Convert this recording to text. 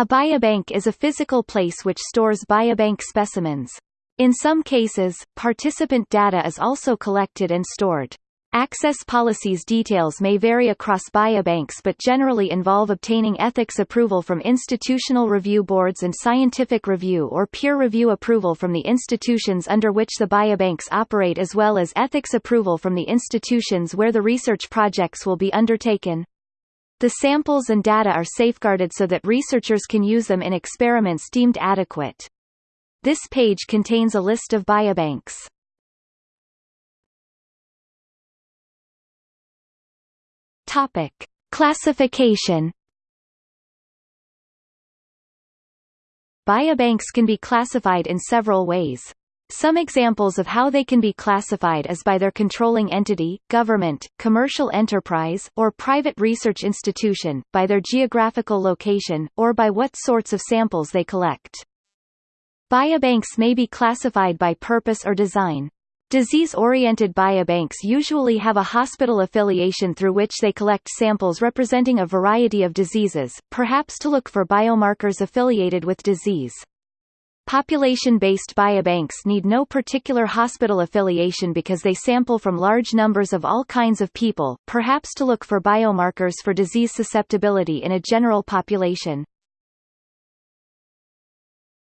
A biobank is a physical place which stores biobank specimens. In some cases, participant data is also collected and stored. Access policies details may vary across biobanks but generally involve obtaining ethics approval from institutional review boards and scientific review or peer review approval from the institutions under which the biobanks operate as well as ethics approval from the institutions where the research projects will be undertaken. The samples and data are safeguarded so that researchers can use them in experiments deemed adequate. This page contains a list of biobanks. Topic: Classification. Biobanks can be classified in several ways. Some examples of how they can be classified is by their controlling entity, government, commercial enterprise, or private research institution, by their geographical location, or by what sorts of samples they collect. Biobanks may be classified by purpose or design. Disease-oriented biobanks usually have a hospital affiliation through which they collect samples representing a variety of diseases, perhaps to look for biomarkers affiliated with disease. Population-based biobanks need no particular hospital affiliation because they sample from large numbers of all kinds of people, perhaps to look for biomarkers for disease susceptibility in a general population.